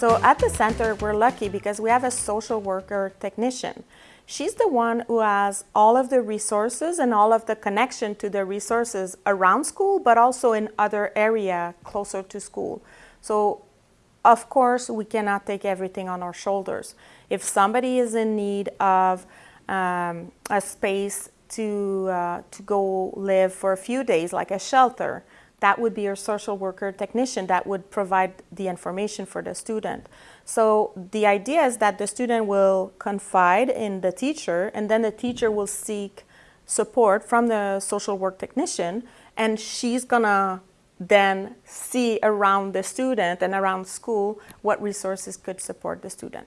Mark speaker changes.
Speaker 1: So at the center, we're lucky because we have a social worker technician. She's the one who has all of the resources and all of the connection to the resources around school, but also in other area closer to school. So of course, we cannot take everything on our shoulders. If somebody is in need of um, a space to, uh, to go live for a few days, like a shelter, that would be your social worker technician that would provide the information for the student. So the idea is that the student will confide in the teacher and then the teacher will seek support from the social work technician and she's gonna then see around the student and around school what resources could support the student.